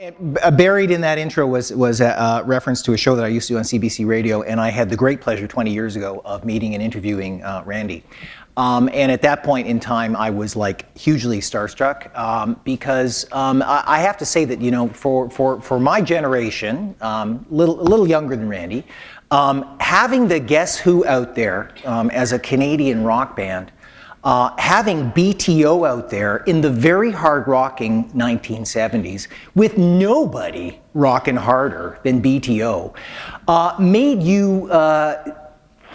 Uh, buried in that intro was, was a, a, reference to a show that I used to do on CBC Radio, and I had the great pleasure 20 years ago of meeting and interviewing uh, Randy. Um, and at that point in time, I was like hugely starstruck um, because um, I, I, have to say that, you know, for, for, for my generation, um, little, a little younger than Randy, um, having the Guess Who out there um, as a Canadian rock band uh, having BTO out there in the very hard rocking 1970s with nobody rocking harder than BTO uh, made you uh,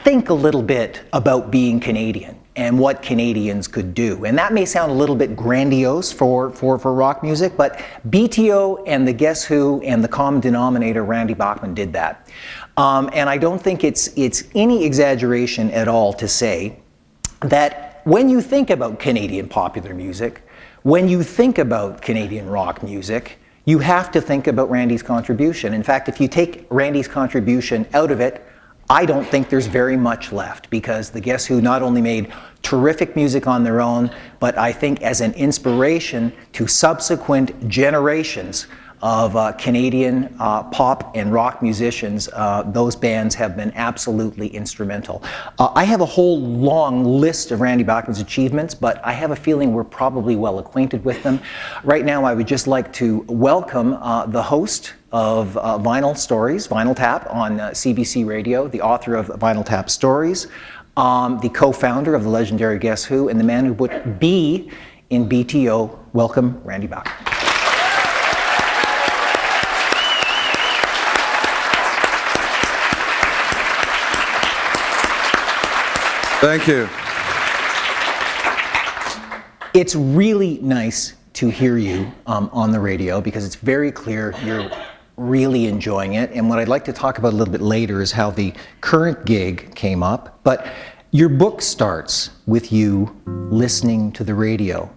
think a little bit about being Canadian and what Canadians could do. And that may sound a little bit grandiose for, for, for rock music, but BTO and the Guess Who and the common denominator, Randy Bachman, did that. Um, and I don't think it's, it's any exaggeration at all to say that when you think about Canadian popular music, when you think about Canadian rock music, you have to think about Randy's contribution. In fact, if you take Randy's contribution out of it, I don't think there's very much left because the Guess Who not only made terrific music on their own, but I think as an inspiration to subsequent generations of uh, Canadian uh, pop and rock musicians, uh, those bands have been absolutely instrumental. Uh, I have a whole long list of Randy Bachman's achievements, but I have a feeling we're probably well acquainted with them. Right now, I would just like to welcome uh, the host of uh, Vinyl Stories, Vinyl Tap on CBC Radio, the author of Vinyl Tap Stories, um, the co-founder of the legendary Guess Who, and the man who put B in BTO. Welcome, Randy Bachman. Thank you. It's really nice to hear you um, on the radio because it's very clear you're really enjoying it. And what I'd like to talk about a little bit later is how the current gig came up. But your book starts with you listening to the radio.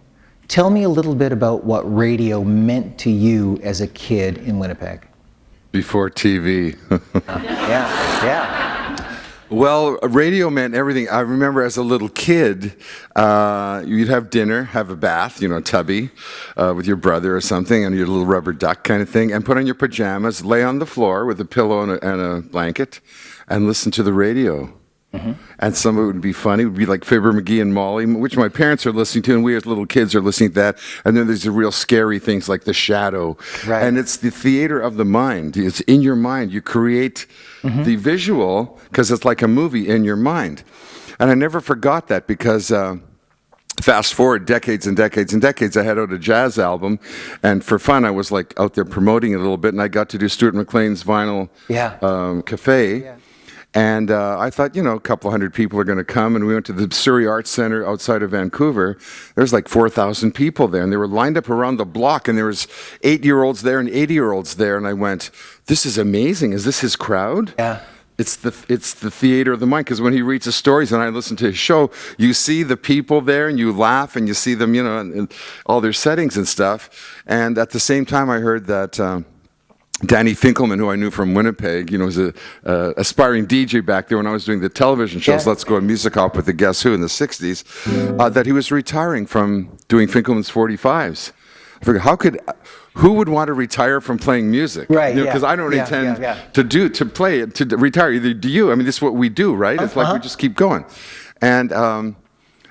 Tell me a little bit about what radio meant to you as a kid in Winnipeg. Before TV. yeah, yeah. Well, radio meant everything. I remember as a little kid, uh, you'd have dinner, have a bath, you know, tubby, uh, with your brother or something, and your little rubber duck kind of thing, and put on your pajamas, lay on the floor with a pillow and a, and a blanket, and listen to the radio. Mm -hmm. And some of it would be funny. It would be like Fibber McGee and Molly, which my parents are listening to, and we as little kids are listening to that. And then there's the real scary things like The Shadow. Right. And it's the theater of the mind. It's in your mind. You create mm -hmm. the visual because it's like a movie in your mind. And I never forgot that because. Uh, fast forward decades and decades and decades, I had out a jazz album, and for fun, I was like out there promoting it a little bit, and I got to do Stuart McLean's vinyl yeah. um, cafe. Yeah. And uh, I thought, you know, a couple hundred people are going to come. And we went to the Surrey Arts Center outside of Vancouver. There's like 4,000 people there. And they were lined up around the block. And there was eight-year-olds there and 80-year-olds there. And I went, this is amazing. Is this his crowd? Yeah. It's the, it's the theater of the mind. Because when he reads the stories and I listen to his show, you see the people there and you laugh and you see them, you know, in, in all their settings and stuff. And at the same time, I heard that... Um, Danny Finkleman, who I knew from Winnipeg, you know, was an uh, aspiring DJ back there when I was doing the television shows, yeah. Let's Go and Music Hop with the Guess Who in the 60s, uh, that he was retiring from doing Finkleman's 45s. I figured, how could, who would want to retire from playing music? Right, Because you know, yeah. I don't yeah, intend to do, to play, to retire, either do you. I mean, this is what we do, right? It's uh -huh. like we uh-huh. just keep going. And um,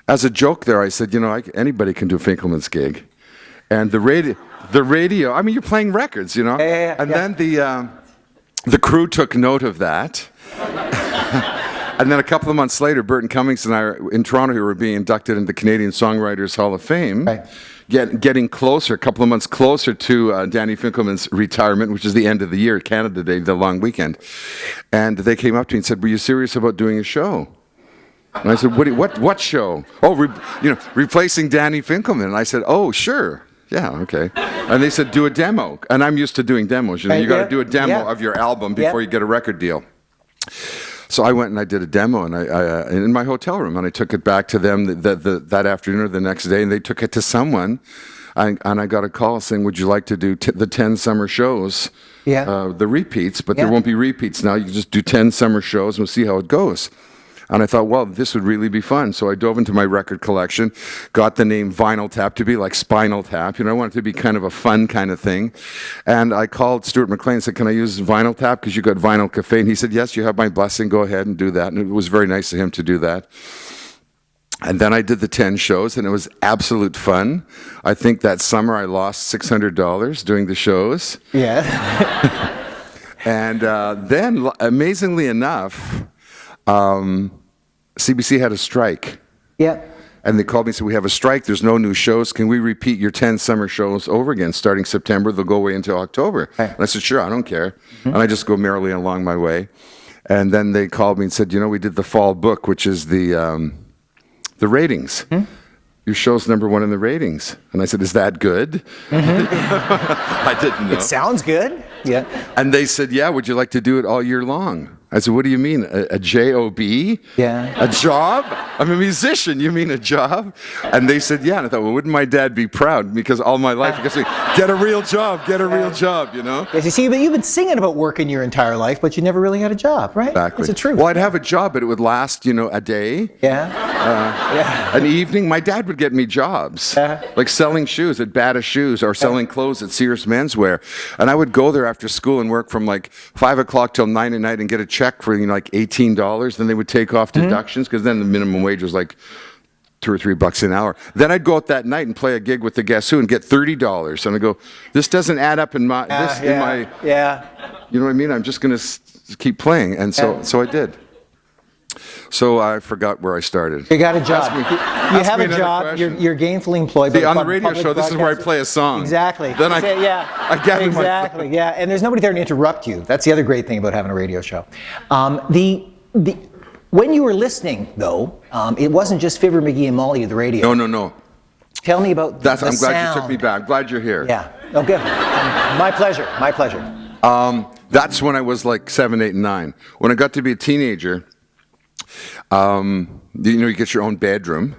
as a joke there, I said, you know, I, anybody can do Finkleman's gig. And the radio, the radio, I mean, you're playing records, you know? Yeah, yeah, yeah. And then the, um, the crew took note of that. and then a couple of months later, Burton Cummings and I in Toronto who were being inducted into the Canadian Songwriters Hall of Fame. Right. Get, getting closer, a couple of months closer to uh, Danny Finkleman's retirement, which is the end of the year, Canada Day, the long weekend. And they came up to me and said, were you serious about doing a show? And I said, what, what, what show? Oh, you know, replacing Danny Finkleman. And I said, oh, sure. Yeah, okay. And they said, do a demo. And I'm used to doing demos. You know, you got to do a demo yeah. of your album before yeah. you get a record deal. So I went and I did a demo and I, I uh, in my hotel room and I took it back to them the, the, the, that afternoon or the next day and they took it to someone I, and I got a call saying, would you like to do the 10 summer shows, yeah. Uh, the repeats, but there won't be repeats now. You just do 10 summer shows and we'll see how it goes. And I thought, well, this would really be fun. So I dove into my record collection, got the name Vinyl Tap to be like Spinal Tap. You know, I wanted it to be kind of a fun kind of thing. And I called Stuart McLean and said, can I use Vinyl Tap because you got Vinyl Cafe? And he said, yes, you have my blessing. Go ahead and do that. And it was very nice of him to do that. And then I did the 10 shows, and it was absolute fun. I think that summer I lost $600 doing the shows. Yeah. And uh, then, amazingly enough, um, CBC had a strike. yeah. And they called me and said, We have a strike. There's no new shows. Can we repeat your 10 summer shows over again starting September? They'll go away until October. Right. And I said, Sure, I don't care. And I just go merrily along my way. And then they called me and said, You know, we did the fall book, which is the, um, the ratings. Your show's number one in the ratings. And I said, Is that good? I didn't know. It sounds good. Yeah. And they said, Yeah, would you like to do it all year long? I said, What do you mean? A, a job? Yeah. A job? I'm a musician. You mean a job? And they said, Yeah. And I thought, Well, wouldn't my dad be proud? Because all my life, because get a real job, get a real job, you know? Yes, you see, but you've been singing about working your entire life, but you never really had a job, right? Exactly. Is it true? Well, I'd have a job, but it would last, you know, a day, Yeah. yeah. an evening. My dad would get me jobs, Yeah. like selling shoes at Bata Shoes or selling clothes at Sears Menswear. And I would go there after school and work from like five o'clock till nine at night and get a check for you know, like eighteen dollars. Then they would take off Mm-hmm. deductions because then the minimum wage was like two or three bucks an hour. Then I'd go out that night and play a gig with the Guess Who and get thirty dollars. And I go, this doesn't add up in my this Uh, yeah. in my yeah. you know what I mean? I'm just going to keep playing. And so, Yeah. so I did. So I forgot where I started. You got a job. me- you have a job. You're, you're gainfully employed. See, on the radio show, this is where I play a song. Exactly. Then I- Say, yeah. I gather my- exactly. Yeah. And there's nobody there to interrupt you. That's the other great thing about having a radio show. Um, the the when you were listening though, um, it wasn't just Fibber McGee and Molly at the radio. No, no, no. Tell me about That's. the I'm glad you took me back. I'm glad you're here. Yeah. Okay. Um, my pleasure. My pleasure. Um, that's when I was like seven, eight, and nine. When I got to be a teenager, um, you know, you get your own bedroom,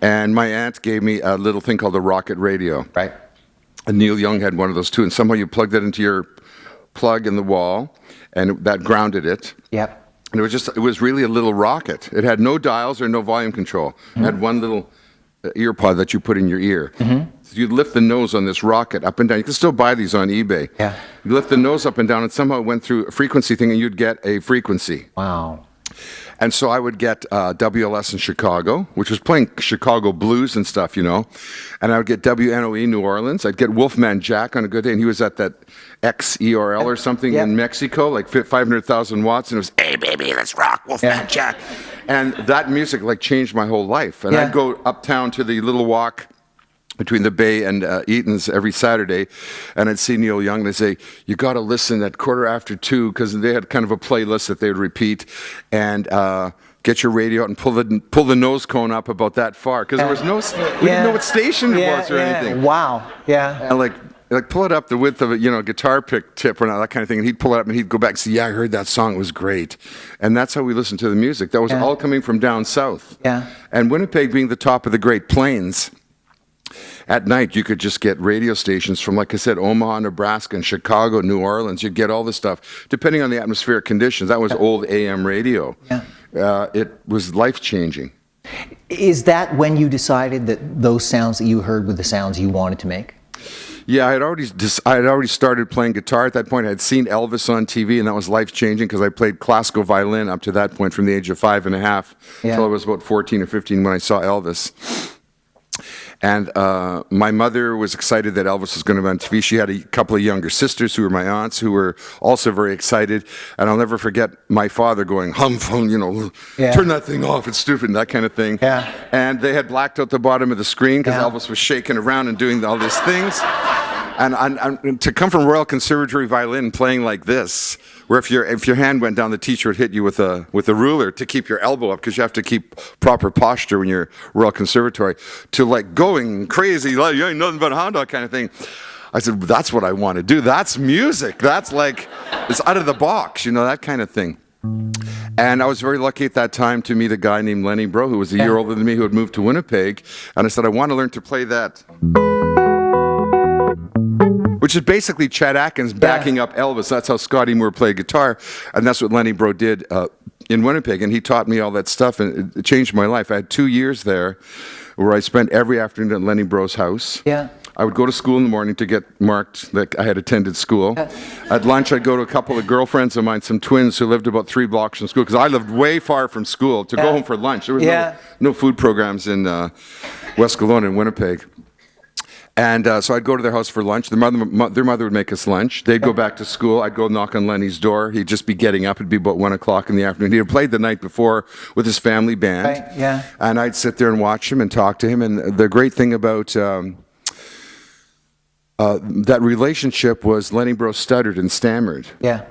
and my aunt gave me a little thing called a rocket radio. Right. And Neil Young had one of those too, and somehow you plugged that into your plug in the wall, and that grounded it. Yep. And it was just, it was really a little rocket. It had no dials or no volume control. It had one little uh, ear pod that you put in your ear. So you'd lift the nose on this rocket up and down. You can still buy these on eBay. Yeah. You lift the nose up and down, and somehow it went through a frequency thing, and you'd get a frequency. Wow. And so I would get uh, WLS in Chicago, which was playing Chicago blues and stuff, you know. And I would get WNOE New Orleans. I'd get Wolfman Jack on a good day, and he was at that XERL or something Yep. in Mexico, like fi- 500,000 watts, and it was, hey, baby, let's rock, Wolfman Yeah. Jack. And that music, like, changed my whole life. And Yeah. I'd go uptown to the little walk between the Bay and uh, Eaton's every Saturday, and I'd see Neil Young. and They'd say, "You got to listen at quarter after two because they had kind of a playlist that they would repeat, and uh, get your radio out and pull the pull the nose cone up about that far because there was no we didn't know what station it Yeah, was or yeah. anything. Wow. Yeah. And like like pull it up the width of a you know guitar pick tip or not, that kind of thing, and he'd pull it up and he'd go back and say, "Yeah, I heard that song. It was great," and that's how we listened to the music. That was Yeah. all coming from down south. Yeah. And Winnipeg being the top of the Great Plains at night you could just get radio stations from like i said omaha nebraska and chicago new orleans. You'd get all this stuff depending on the atmospheric conditions. That was old am radio. Yeah. uh, it was life changing Is that when you decided that those sounds that you heard were the sounds you wanted to make? yeah i had already dis- i had already started playing guitar at that point. I had seen elvis on tv and that was life changing because i played classical violin up to that point from the age of five and a half Yeah. until i was about 14 or 15 when i saw elvis And uh, my mother was excited that Elvis was going to be on TV. She had a couple of younger sisters who were my aunts who were also very excited. And I'll never forget my father going, hum, hum, you know, Yeah. turn that thing off, it's stupid, and that kind of thing. Yeah. And they had blacked out the bottom of the screen because Yeah. Elvis was shaking around and doing all these things. And, and, and to come from Royal Conservatory violin playing like this, where if your if your hand went down, the teacher would hit you with a with a ruler to keep your elbow up because you have to keep proper posture when you're Royal Conservatory. To like going crazy, like you ain't nothing but a hound dog kind of thing. I said, that's what I want to do. That's music. That's like it's out of the box, you know, that kind of thing. And I was very lucky at that time to meet a guy named Lenny Breau, who was a year older than me, who had moved to Winnipeg. And I said, I want to learn to play that. Which is basically Chet Atkins backing up Elvis. That's how Scotty Moore played guitar. And that's what Lenny Breau did uh, in Winnipeg, and he taught me all that stuff, and it changed my life. I had two years there where I spent every afternoon at Lenny Breau's house. Yeah. I would go to school in the morning to get marked that I had attended school. At lunch, I'd go to a couple of girlfriends of mine, some twins who lived about three blocks from school, because I lived way far from school to go Yeah. home for lunch. There was Yeah. no, no food programs in uh, West Kildonan and Winnipeg. And uh, so I'd go to their house for lunch. Their mother, mo- their mother would make us lunch. They'd go back to school. I'd go knock on Lenny's door. He'd just be getting up. It'd be about one o'clock in the afternoon. He had played the night before with his family band. Right, yeah. And I'd sit there and watch him and talk to him. And the great thing about um, uh, that relationship was Lenny Breau stuttered and stammered. Yeah.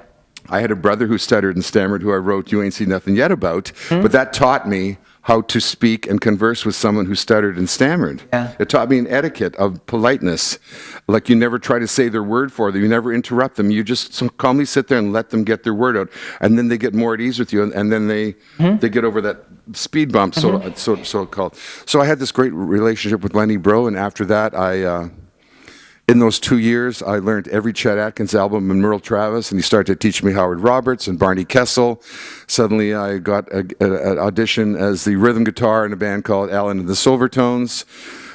I had a brother who stuttered and stammered who I wrote You Ain't Seen Nothing Yet about, Hmm? but that taught me how to speak and converse with someone who stuttered and stammered. Yeah. It taught me an etiquette of politeness. Like you never try to say their word for them, you never interrupt them. You just calmly sit there and let them get their word out, and then they get more at ease with you, and, and then they Hmm? they get over that speed bump, so Mm-hmm. so so called. So I had this great relationship with Lenny Breau, and after that, I. Uh, in those two years, I learned every Chet Atkins album and Merle Travis, and he started to teach me Howard Roberts and Barney Kessel. Suddenly, I got an audition as the rhythm guitar in a band called Allan and the Silvertones.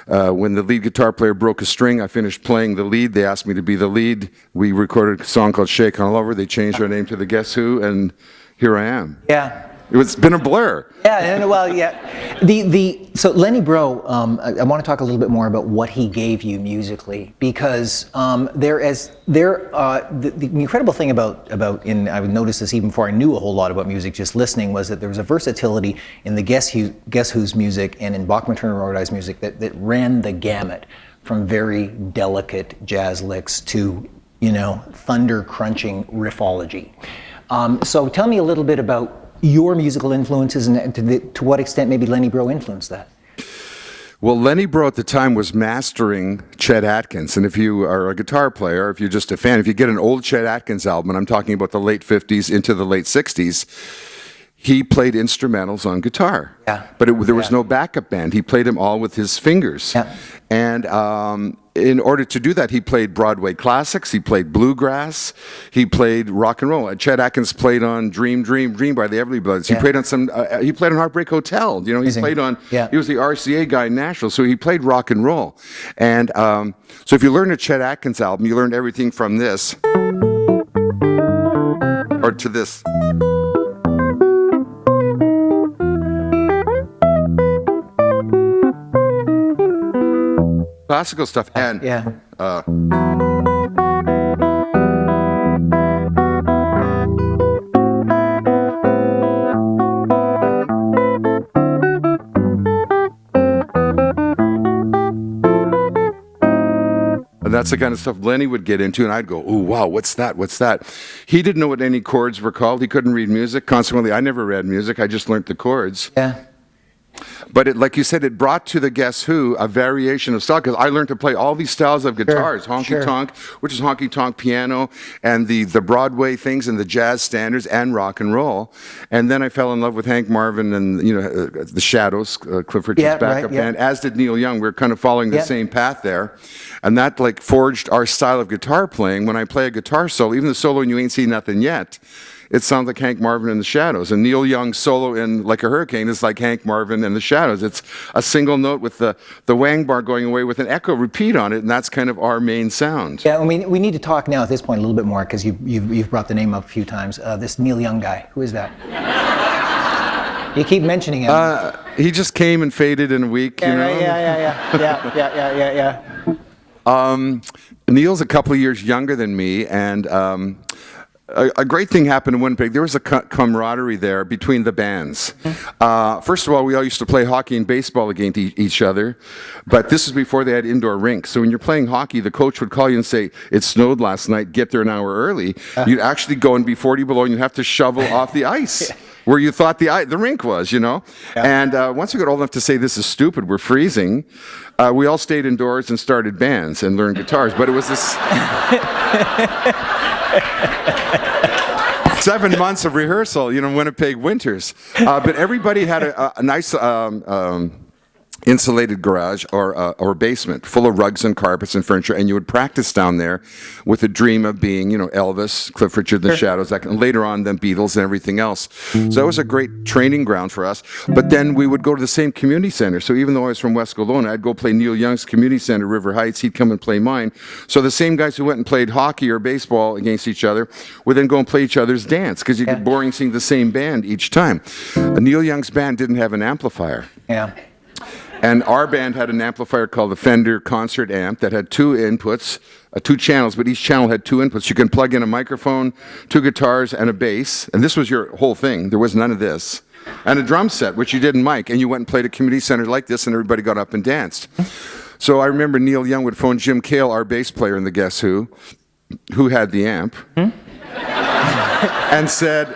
Uh, when the lead guitar player broke a string, I finished playing the lead. They asked me to be the lead. We recorded a song called Shakin' All Over. They changed our name to the Guess Who, and here I am. Yeah. It's been a blur. Yeah, and, well, yeah. The the so Lenny Breau, um, I, I want to talk a little bit more about what he gave you musically because um, there as there uh, the, the incredible thing about about in I would notice this even before I knew a whole lot about music, just listening was that there was a versatility in the Guess Who Guess Who's music and in Bachman Turner Rhodes music that that ran the gamut from very delicate jazz licks to you know thunder crunching riffology. Um, so tell me a little bit about your musical influences and to, the, to what extent maybe Lenny Breau influenced that. Well, Lenny Breau at the time was mastering Chet Atkins. And if you are a guitar player, if you're just a fan, if you get an old Chet Atkins album, and I'm talking about the late 50s into the late 60s, he played instrumentals on guitar. Yeah. But it, there was Yeah. no backup band. He played them all with his fingers. Yeah. And um, in order to do that, he played Broadway classics. He played bluegrass. He played rock and roll. Chet Atkins played on "Dream, Dream, Dream" by the Everly Brothers. He Yeah. played on some. Uh, he played on Heartbreak Hotel. You know, he Amazing. played on. Yeah. He was the RCA guy in Nashville, so he played rock and roll. And um, so, if you learn a Chet Atkins album, you learn everything from this or to this. Classical stuff and Yeah. uh, And that's the kind of stuff Lenny would get into, and I'd go, "Ooh, wow, what's that? What's that?" He didn't know what any chords were called. He couldn't read music. Consequently, I never read music. I just learned the chords. Yeah. But it, like you said, it brought to the Guess Who a variation of style because I learned to play all these styles of guitars, honky sure. tonk, which is honky tonk piano, and the the Broadway things and the jazz standards and rock and roll. And then I fell in love with Hank Marvin and you know uh, the Shadows, uh, Cliff Richard's Yeah, right, yeah. band, as did Neil Young. We are kind of following the Yeah. same path there, and that like forged our style of guitar playing. When I play a guitar solo, even the solo and "You Ain't Seen Nothing Yet." it sounds like Hank Marvin and the Shadows. And Neil Young's solo in Like a Hurricane is like Hank Marvin and the Shadows. It's a single note with the, the wang bar going away with an echo repeat on it, and that's kind of our main sound. Yeah, I mean, we need to talk now at this point a little bit more because you, you've, you've, brought the name up a few times. Uh, this Neil Young guy, who is that? you keep mentioning him. Uh, he just came and faded in a week, yeah, you know? Yeah, yeah, yeah, yeah, yeah, yeah, yeah, yeah. yeah. Um, Neil's a couple of years younger than me, and um, a, a great thing happened in Winnipeg. There was a camaraderie there between the bands. Uh, first of all, we all used to play hockey and baseball against e- each other, but this was before they had indoor rinks. So when you're playing hockey, the coach would call you and say, "It snowed last night. Get there an hour early." You'd actually go and be 40 below, and you'd have to shovel off the ice. Where you thought the the rink was, you know, and uh, once we got old enough to say this is stupid, we're freezing. Uh, we all stayed indoors and started bands and learned guitars. But it was this seven months of rehearsal, you know, Winnipeg winters. Uh, but everybody had a, a nice um, um, insulated garage or uh, or basement full of rugs and carpets and furniture and you would practice down there with a dream of being you know Elvis Cliff Richard the Shadows that, and later on then Beatles and everything else. So that was a great training ground for us. But then we would go to the same community center. So even though I was from West Kildonan I'd go play Neil Young's community center River Heights. He'd come and play mine. So the same guys who went and played hockey or baseball against each other would then go and play each other's dance because you get boring seeing the same band each time. Neil Young's band didn't have an amplifier. Yeah. And our band had an amplifier called the Fender Concert Amp that had two inputs, uh, two channels, but each channel had two inputs. You can plug in a microphone, two guitars, and a bass. And this was your whole thing. There was none of this. And a drum set, which you didn't mic. And you went and played a community center like this, and everybody got up and danced. So I remember Neil Young would phone Jim Kale, our bass player in the Guess Who, who had the amp, and said,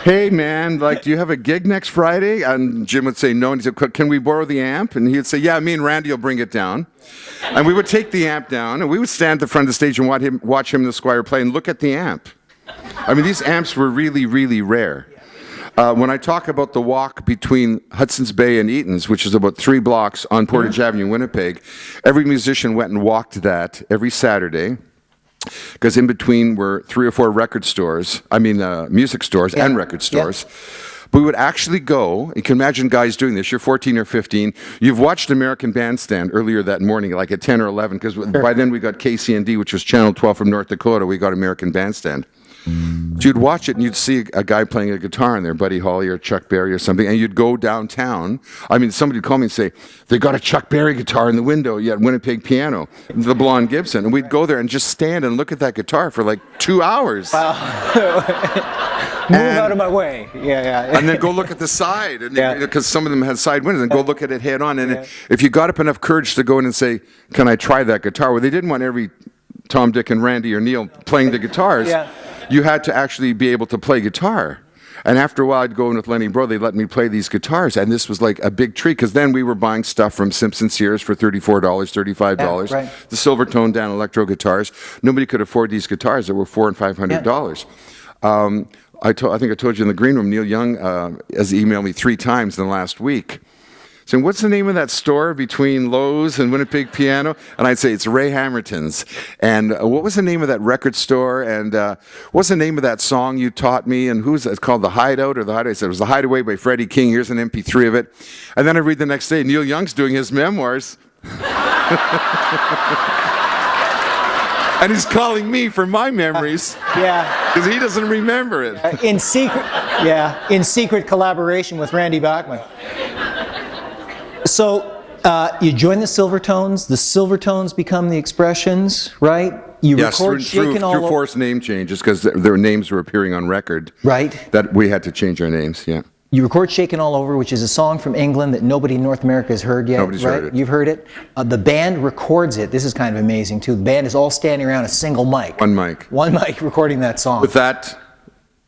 hey man, like, do you have a gig next Friday? And Jim would say no, and he said, can we borrow the amp? And he'd say, yeah, me and Randy will bring it down. And we would take the amp down, and we would stand at the front of the stage and watch him, watch him and the Squire play and look at the amp. I mean, these amps were really, really rare. Uh, when I talk about the walk between Hudson's Bay and Eaton's, which is about three blocks on Portage Avenue, Winnipeg, every musician went and walked that every Saturday because in between were three or four record stores, I mean, uh, music stores and Yeah. record Yeah. stores. But we would actually go, you can imagine guys doing this, you're 14 or 15, you've watched American Bandstand earlier that morning, like at 10 or 11, because by then we got KCND, which was Channel 12 from North Dakota, we got American Bandstand. So you'd watch it and you'd see a guy playing a guitar in there, Buddy Holly or Chuck Berry or something, and you'd go downtown. I mean, somebody would call me and say, they got a Chuck Berry guitar in the window, yeah, Winnipeg piano, the blonde Gibson. And we'd go there and just stand and look at that guitar for like two hours. Wow. Move out of my way. Yeah, yeah. and then go look at the side, and Yeah. because some of them had side windows, and go look at it head on. And if you got up enough courage to go in and say, "Can I try that guitar?" Well, they didn't want every Tom, Dick, and Randy or Neil playing the guitars. Yeah. You had to actually be able to play guitar. And after a while, I'd go in with Lenny Breau. They let me play these guitars, and this was like a big treat because then we were buying stuff from Simpson Sears for thirty-four dollars, thirty-five dollars. Yeah, right. The silver toned down electro guitars. Nobody could afford these guitars that were four and five hundred dollars. Um, I, I think I told you in the green room, Neil Young uh, has emailed me three times in the last week. Saying, what's the name of that store between Lowe's and Winnipeg Piano? And I'd say, it's Ray Hammerton's. And uh, what was the name of that record store? And uh, what's the name of that song you taught me? And who's that? It's called The Hideout or The Hideout? I said, it was The Hideaway by Freddie King. Here's an MP3 of it. And then I read the next day, Neil Young's doing his memoirs. and he's calling me for my memories yeah. because he doesn't remember it. In secret, yeah, in secret collaboration with Randy Bachman. So uh, you join the Silvertones. The Silvertones become the Expressions, right? You Yes, record through, through, shaking all through over. forced name changes because their, their names were appearing on record. Right. That we had to change our names. Yeah. You record "Shaking All Over," which is a song from England that nobody in North America has heard yet. Nobody's right? heard it. You've heard it. Uh, the band records it. This is kind of amazing too. The band is all standing around a single mic. One mic. One mic recording that song. With that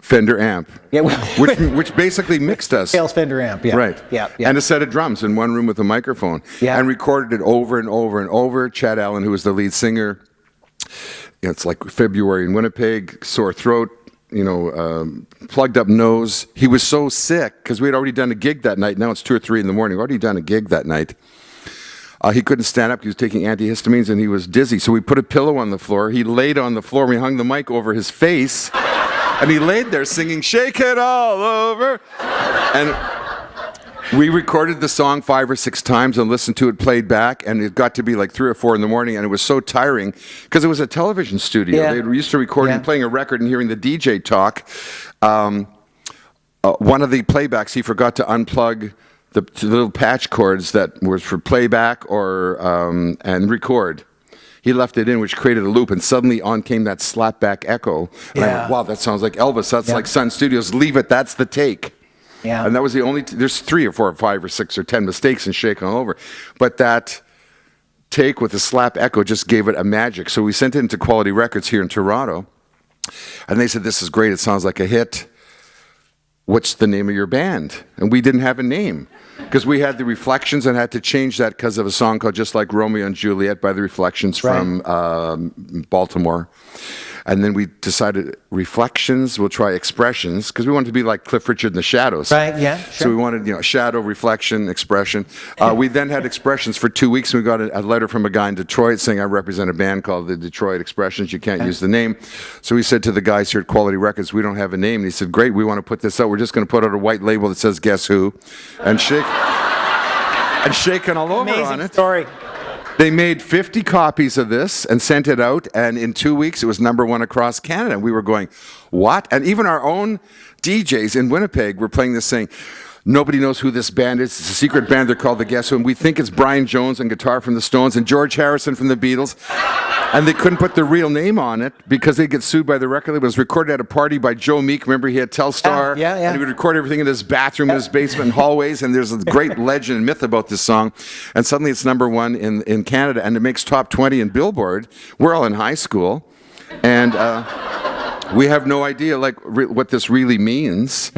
Fender amp, yeah, which which basically mixed us. Sales Fender amp. Yeah. Right. Yeah. yeah. And a set of drums in one room with a microphone. Yeah. And recorded it over and over and over. Chad Allan, who was the lead singer, you know, it's like February in Winnipeg, sore throat, you know, um, plugged up nose. He was so sick because we had already done a gig that night. Now it's two or three in the morning. We'd already done a gig that night. Uh, he couldn't stand up. He was taking antihistamines and he was dizzy. So we put a pillow on the floor. He laid on the floor. We hung the mic over his face. And he laid there singing, Shake It All Over. And we recorded the song five or six times and listened to it played back, and it got to be like three or four in the morning, and it was so tiring because it was a television studio. Yeah. They used to recording, Yeah. playing a record, and hearing the DJ talk. Um, uh, one of the playbacks, he forgot to unplug the, the little patch cords that was for playback or um, and record. He left it in, which created a loop, and suddenly on came that slapback echo. And I went, wow, that sounds like Elvis. That's Yeah. like Sun Studios. Leave it. That's the take. Yeah. And that was the only, there's three or four or five or six or ten mistakes in Shake All Over. But that take with the slap echo just gave it a magic. So we sent it into Quality Records here in Toronto. And they said, This is great. It sounds like a hit. What's the name of your band? And we didn't have a name because we had the Reflections and had to change that because of a song called Just Like Romeo and Juliet by the Reflections Right. from um, Baltimore. And then we decided reflections. We'll try expressions because we wanted to be like Cliff Richard in the Shadows. Right, yeah, Sure. So we wanted you know shadow, reflection, expression. Uh, we then had expressions for two weeks. and We got a, a letter from a guy in Detroit saying I represent a band called the Detroit Expressions. You can't use the name. So we said to the guys here at Quality Records, we don't have a name. And he said, Great, we want to put this out. We're just going to put out a white label that says Guess Who, and shake. And shaking all over on Amazing it. story. They made 50 copies of this and sent it out, and in two weeks it was number one across Canada. And we were going, what? And even our own DJs in Winnipeg were playing this saying, nobody knows who this band is. It's a secret band. They're called The Guess Who. And we think it's Brian Jones on guitar from the Stones and George Harrison from the Beatles. And they couldn't put their real name on it because they get sued by the record label. It was recorded at a party by Joe Meek. Remember, he had Telstar. Yeah, yeah, yeah. And he would record everything in his bathroom, in his basement, and hallways. And there's a great legend and myth about this song. And suddenly it's number one in, in Canada, and it makes top 20 in Billboard. We're all in high school. And. Uh, we have no idea like what this really means,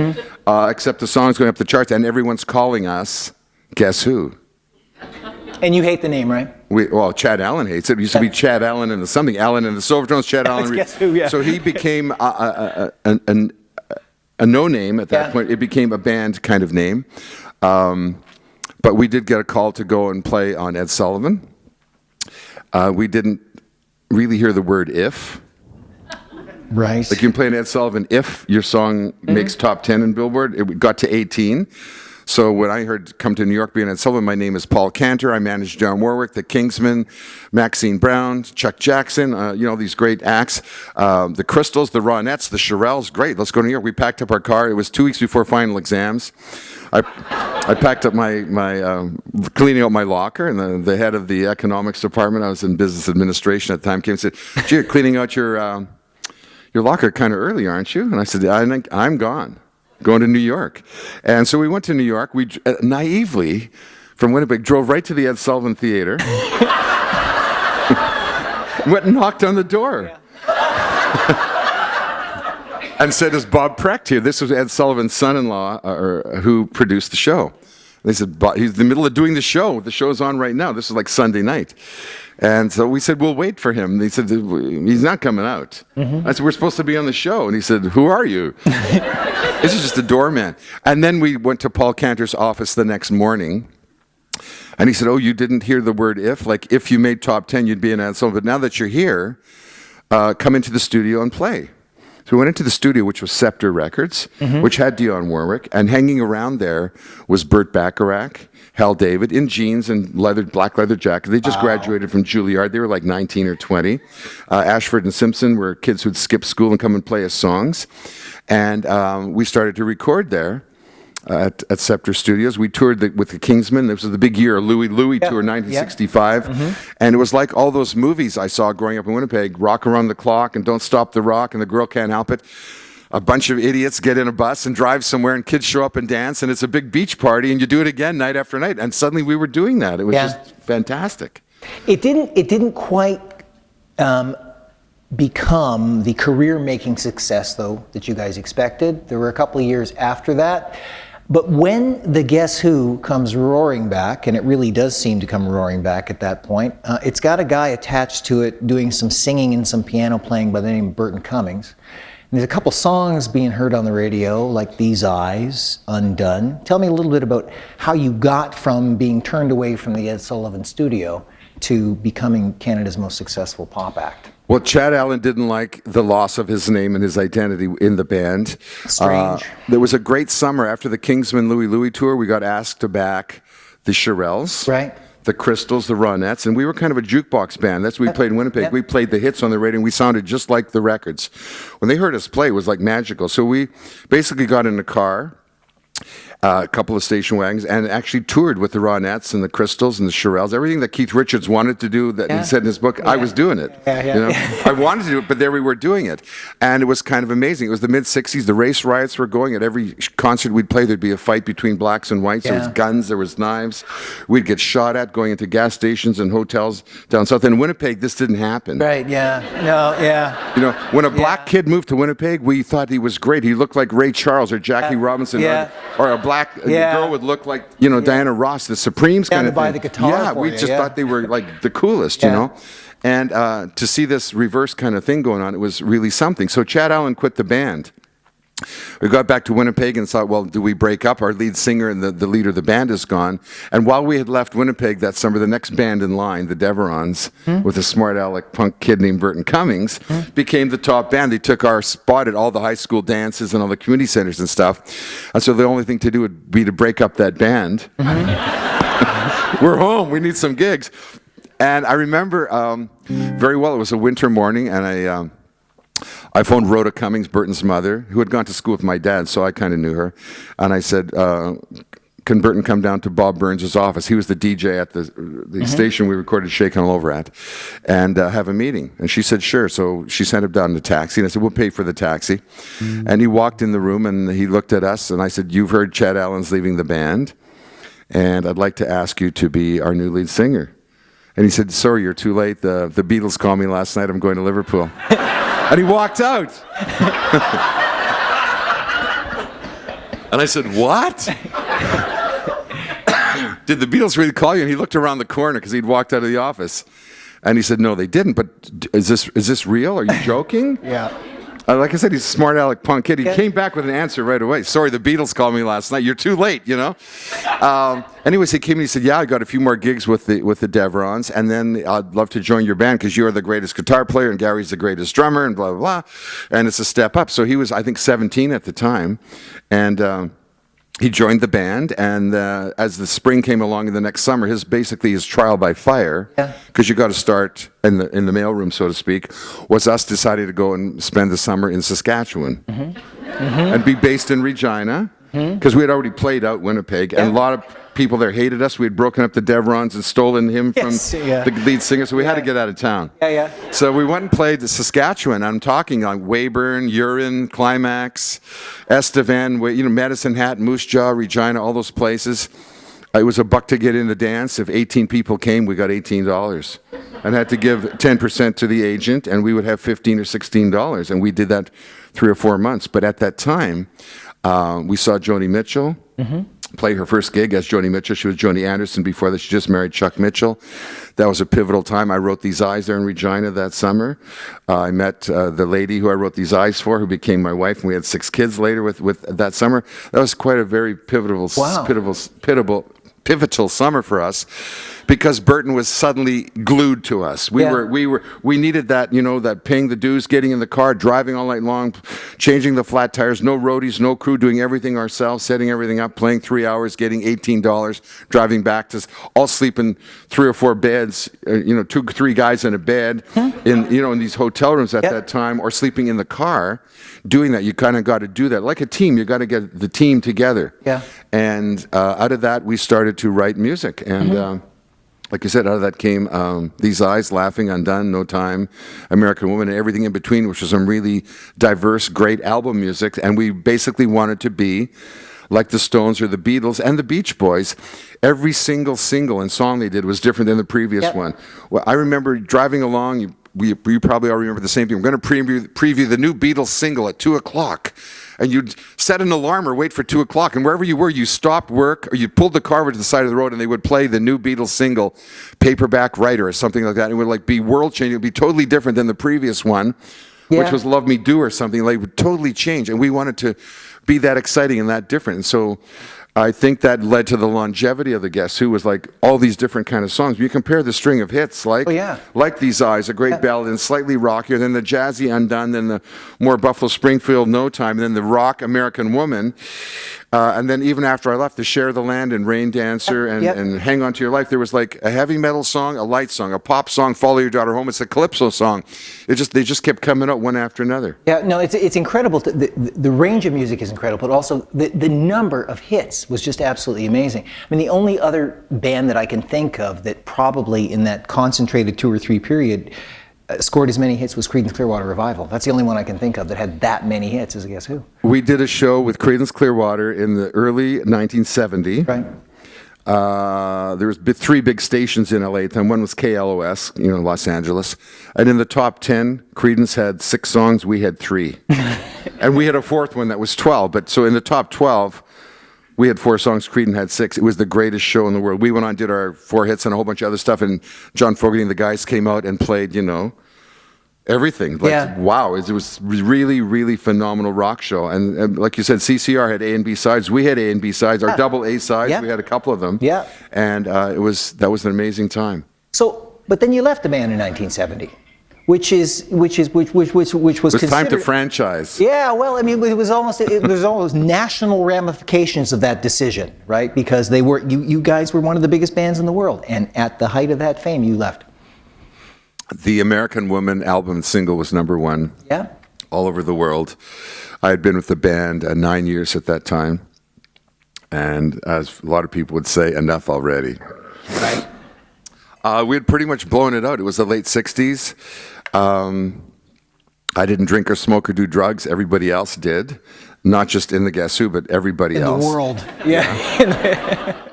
uh, except the song's going up the charts, and everyone's calling us. Guess who? And you hate the name, right? We, well, Chad Allan hates it. It used to be Chad Allan and the something Allan and the Silvertones. Chad Allan. Guess Who, yeah. So he became a, a, a, a, an- a no name at that Yeah. point. It became a band kind of name. Um, but we did get a call to go and play on Ed Sullivan. Uh, we didn't really hear the word if. Right. Like you can play an Ed Sullivan if your song Mm-hmm. makes top 10 in Billboard. It got to 18. So when I heard Come to New York being Ed Sullivan, my name is Paul Cantor. I manage Dionne Warwick, the Kingsmen, Maxine Brown, Chuck Jackson, uh, you know, these great acts. Um, the Crystals, the Ronettes, the Shirelles. Great, let's go to New York. We packed up our car. It was two weeks before final exams. I, I packed up my, my um, cleaning out my locker, and the, the head of the economics department, I was in business administration at the time, came and said, Gee, you're cleaning out your. Um, your locker kind of early, aren't you? And I said, I I'm gone, going to New York. And so we went to New York. We uh, naively, from Winnipeg, drove right to the Ed Sullivan Theater. went and knocked on the door. and said, Is Bob Precht here? This was Ed Sullivan's son in law uh, or, who produced the show. They said, "Bob- He's in the middle of doing the show. The show's on right now. This is like Sunday night. And so we said, We'll wait for him. And he said, He's not coming out. I said, We're supposed to be on the show. And he said, Who are you? this is just a doorman. And then we went to Paul Cantor's office the next morning. And he said, Oh, you didn't hear the word if? Like, if you made top 10, you'd be an Sullivan. But now that you're here, uh, come into the studio and play. So we went into the studio, which was Scepter Records, which had Dionne Warwick, and hanging around there was Burt Bacharach, Hal David, in jeans and leather, black leather jacket. They just graduated from Juilliard. They were like 19 or 20. Uh, Ashford and Simpson were kids who'd skip school and come and play us songs. And um, we started to record there at, at Scepter Studios. We toured the, with the Kingsmen. This was the big year, Louie Louie Yeah, tour, yeah. 1965. And it was like all those movies I saw growing up in Winnipeg Rock Around the Clock and Don't Stop the Rock and The Girl Can't Help It. A bunch of idiots get in a bus and drive somewhere, and kids show up and dance, and it's a big beach party, and you do it again night after night. And suddenly we were doing that. It was Yeah. just fantastic. It didn't. It didn't quite um, become the career-making success, though, that you guys expected. There were a couple of years after that. But when the Guess Who comes roaring back, and it really does seem to come roaring back at that point, uh, it's got a guy attached to it doing some singing and some piano playing by the name of Burton Cummings. And there's a couple songs being heard on the radio, like These Eyes, Undone. Tell me a little bit about how you got from being turned away from the Ed Sullivan studio to becoming Canada's most successful pop act. Well, Chad Allan didn't like the loss of his name and his identity in the band. Strange. Uh, there was a great summer after the Kingsmen Louie Louie tour. We got asked to back the Shirelles, Right. the Crystals, the Ronettes, and we were kind of a jukebox band. That's what we played in Winnipeg. Yep. We played the hits on the radio, and we sounded just like the records. When they heard us play, it was like magical. So we basically got in a car uh, a couple of station wagons, and actually toured with the Ronettes and the Crystals and the Shirelles. Everything that Keith Richards wanted to do, that Yeah. he said in his book, I was doing it. Yeah, yeah. You know? I wanted to do it, but there we were doing it, and it was kind of amazing. It was the mid '60s. The race riots were going. At every concert we'd play, there'd be a fight between blacks and whites. There was guns, there was knives. We'd get shot at going into gas stations and hotels down south. In Winnipeg, this didn't happen. Right, yeah. No, yeah. You know, when a black Yeah. kid moved to Winnipeg, we thought he was great. He looked like Ray Charles or Jackie Yeah. Robinson, Yeah. or, or a black a Yeah. girl would look like you know Diana Ross, the Supremes kind of buy thing. the guitar Yeah, we you, just yeah. thought they were like the coolest, you know. And uh, to see this reverse kind of thing going on, it was really something. So Chad Allan quit the band. We got back to Winnipeg and thought, well, do we break up? Our lead singer and the, the leader of the band is gone. And while we had left Winnipeg that summer, the next band in line, the Deverons, with a smart aleck punk kid named Burton Cummings, became the top band. They took our spot at all the high school dances and all the community centers and stuff. And so the only thing to do would be to break up that band. We're home. We need some gigs. And I remember um, very well, it was a winter morning, and I. Um, I phoned Rhoda Cummings, Burton's mother, who had gone to school with my dad, so I kind of knew her. And I said, uh, can Burton come down to Bob Burns' office? He was the DJ at the, the station we recorded Shakin' All Over at, and uh, have a meeting. And she said, sure. So she sent him down in a taxi, and I said, we'll pay for the taxi. And he walked in the room, and he looked at us, and I said, you've heard Chad Allan's leaving the band, and I'd like to ask you to be our new lead singer. And he said, sorry, you're too late. The, the Beatles called me last night. I'm going to Liverpool. and he walked out. and I said, what? Did the Beatles really call you? And he looked around the corner because he'd walked out of the office. And he said, no, they didn't. But is this, is this real? Are you joking? Yeah. Uh, like I said, he's a smart aleck punk kid. He came back with an answer right away. Sorry, the Beatles called me last night. You're too late, you know. Um, anyways, he came and he said, "Yeah, I got a few more gigs with the with the Deverons, and then I'd love to join your band because you are the greatest guitar player and Gary's the greatest drummer, and blah blah blah." And it's a step up. So he was, I think, 17 at the time, and. Um, he joined the band, and uh, as the spring came along in the next summer, his basically his trial by fire, Yeah. because you got to start in the in the mailroom, so to speak, was us deciding to go and spend the summer in Saskatchewan and be based in Regina, Hmm? because we had already played out Winnipeg, and a lot of people there hated us. We had broken up the Deverons and stolen him from Yes, yeah. the lead singer, so we had to get out of town. Yeah, yeah. So we went and played the Saskatchewan. I'm talking like Weyburn, Urin, Climax, Estevan, you know, Medicine Hat, Moose Jaw, Regina, all those places. Uh, it was a buck to get in the dance. If 18 people came, we got $18 and had to give 10% to the agent, and we would have 15 or $16. And we did that three or four months. But at that time, uh, we saw Joni Mitchell play her first gig as Joni Mitchell. She was Joni Anderson before that. She just married Chuck Mitchell. That was a pivotal time. I wrote These Eyes there in Regina that summer. Uh, I met uh, the lady who I wrote These Eyes for, who became my wife, and we had six kids later with, with that summer. That was quite a very pivotal, Wow. pivotal, pivotal, pivotal summer for us because Burton was suddenly glued to us. We Yeah. were we were we needed that, you know, that paying the dues, getting in the car, driving all night long, changing the flat tires, no roadies, no crew, doing everything ourselves, setting everything up, playing 3 hours, getting $18, driving back to all sleeping three or four beds, uh, you know, two three guys in a bed in you know, in these hotel rooms at Yep. that time or sleeping in the car. Doing that, you kind of got to do that. Like a team, you got to get the team together. Yeah. And uh, out of that, we started to write music. And um, like you said, out of that came um, These Eyes, Laughing, Undone, No Time, American Woman, and everything in between, which was some really diverse, great album music. And we basically wanted to be like the Stones or the Beatles and the Beach Boys. Every single single and song they did was different than the previous Yep. one. Well, I remember driving along. You, we, you probably all remember the same thing. We're going to preview, preview the new Beatles single at two o'clock, and you'd set an alarm or wait for two o'clock, and wherever you were, you stopped work or you pulled the car over to the side of the road, and they would play the new Beatles single, "Paperback Writer" or something like that. And it would like be world changing. It would be totally different than the previous one, which was "Love Me Do" or something. Like it would totally change, and we wanted to be that exciting and that different. And so. I think that led to the longevity of the Guess Who was like all these different kind of songs. You compare the string of hits, like Oh, yeah. like These Eyes, a great ballad, and slightly rockier, then the jazzy Undone, then the more Buffalo Springfield No Time, and then the rock American Woman. Uh, and then even after I left, the Share the Land and Rain Dancer and, Yep. and Hang On to Your Life, there was like a heavy metal song, a light song, a pop song, Follow Your Daughter Home. It's a calypso song. It just they just kept coming out one after another. Yeah, no, it's, it's incredible. To, the, the range of music is incredible, but also the, the number of hits was just absolutely amazing. I mean, the only other band that I can think of that probably in that concentrated two or three period scored as many hits was Creedence Clearwater Revival. That's the only one I can think of that had that many hits as a Guess Who. We did a show with Creedence Clearwater in the early 1970. Right. Uh, there was three big stations in LA. at the time. One was KLOS, you know, Los Angeles. And in the top 10, Creedence had six songs. We had three. and we had a fourth one that was 12. But so in the top 12, We had four songs, Creedence had six. It was the greatest show in the world. We went on, did our four hits and a whole bunch of other stuff, and John Fogerty and the guys came out and played, you know, everything. Like, Yeah. wow, it was really, really phenomenal rock show. And, and like you said, CCR had A and B sides. We had A and B sides. Our double A sides, Yeah. we had a couple of them. Yeah. And uh, it was that was an amazing time. So, but then you left the band in 1970, which is which is which which which, which was It was time to franchise. Yeah, well, I mean, it was almost it, there's almost national ramifications of that decision, right? Because they were you you guys were one of the biggest bands in the world, and at the height of that fame, you left. The American Woman album single was number one. Yeah. all over the world. I had been with the band uh, nine years at that time, and as a lot of people would say, enough already. Right. Uh, we had pretty much blown it out. It was the late '60s. Um, I didn't drink or smoke or do drugs. Everybody else did, not just in the Guess Who, but everybody In else. the world. Yeah.